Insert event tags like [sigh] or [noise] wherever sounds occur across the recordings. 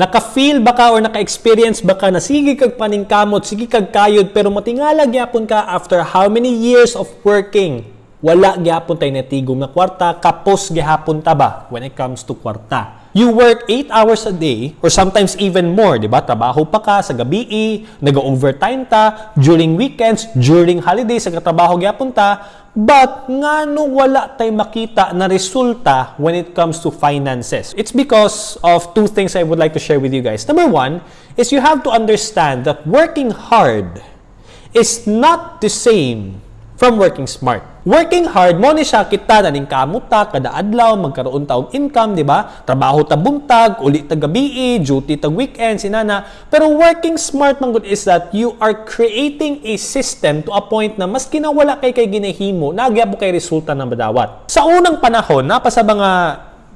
Naka-feel ba ka or naka-experience ba ka na sige kag paningkamot, sige kag kayod, pero matingala gyapon ka after how many years of working, wala gyapon tay natigom na kwarta, kapos gyapon ta ba when it comes to kwarta. You work 8 hours a day or sometimes even more, di ba? Trabaho pa ka sa gabi, nag-overtime ta, during weekends, during holidays, sa trabaho gyapon ta, but ngano wala tay makita na resulta when it comes to finances? It's because of two things I would like to share with you guys. Number one is you have to understand that working hard is not the same from working smart. Working hard mo ni siya kita na ning kamuta kada adlaw magkaroon ta og income, di ba? Trabaho ta buntag, uli ta gabi, duty ta weekend sinana. Pero working smart man gud is that you are creating a system to a point na maski na wala kay kay ginahimo, nagyabo kay resulta na madawat. Sa unang panahon, napa sa mga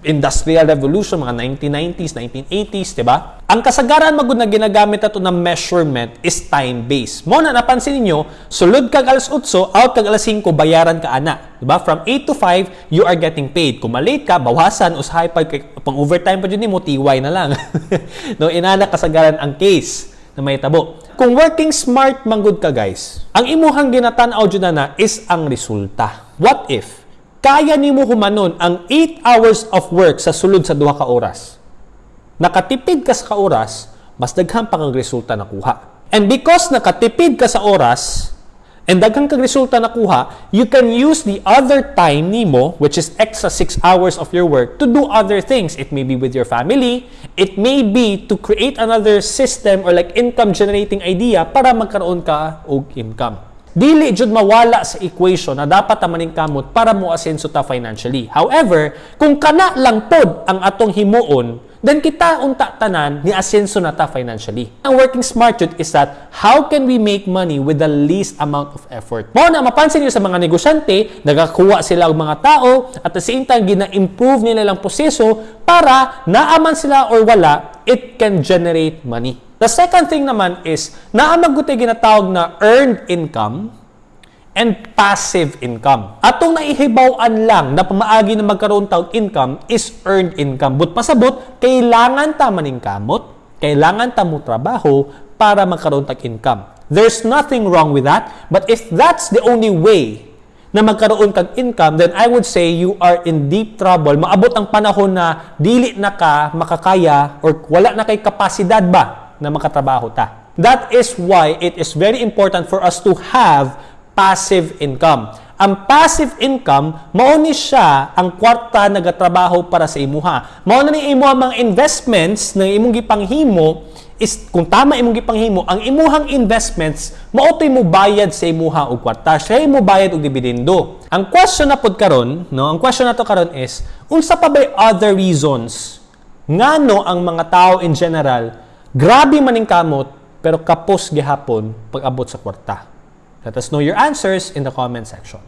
Industrial Revolution, mga 1990s, 1980s, di ba? Ang kasagaran magud na ginagamit ato na measurement is time-based. Mo na napansin niyo, sulod kag alas 8, out kag alas 5, bayaran ka ana. Di ba? From 8 to 5, you are getting paid. Kung malate ka, bawasan, usahay pa, pang overtime pa dyan mo, tiway na lang. [laughs] no, inana kasagaran ang case na may tabo. Kung working smart manggod ka guys, ang imuhang ginatan-aw dyan na is ang resulta. What if kaya nimo humanon ang 8 hours of work sa sulod sa duha ka oras. Nakatipid ka sa oras, mas daghan pa kang resulta nakuha. And because nakatipid ka sa oras, and daghan kang resulta nakuha, you can use the other time nimo, which is extra 6 hours of your work, to do other things. It may be with your family, it may be to create another system or like income generating idea para magkaroon ka og income dili jud mawala sa equation na dapat ta maning kamot para mo asenso ta financially. However, kung kana lang pod ang atong himuon, then kita unta tanan ni asenso na ta financially. Ang working smart jud is that how can we make money with the least amount of effort? Mo na mapansin niyo sa mga negosyante, nagakuha sila og mga tao at the same time gina-improve nila lang proseso para naaman sila or wala, it can generate money. The second thing naman is, naamagutay ginatawag na earned income and passive income. Atong naihibawan lang na pamaagi na magkaroon tawag income is earned income. But pasabot, kailangan ta maning kamot, kailangan ta mo trabaho para magkaroon tag income. There's nothing wrong with that, but if that's the only way na magkaroon kag income, then I would say you are in deep trouble. Maabot ang panahon na dili na ka makakaya or wala na kay kapasidad ba na makatrabaho ta. That is why it is very important for us to have passive income. Ang passive income, mao ni siya ang kwarta nagatrabaho para sa imuha. Mao na ni imo ang mga investments na imong gipanghimo is kung tama imong gipanghimo, ang imuhang investments mao mo bayad sa imuha og kwarta. Siya mo bayad og dividendo. Ang question na pod karon, no, ang question nato karon is unsa pa ba other reasons ngano ang mga tao in general Grabe maning kamot, pero kapos gihapon pag abot sa kwarta. Let us know your answers in the comment section.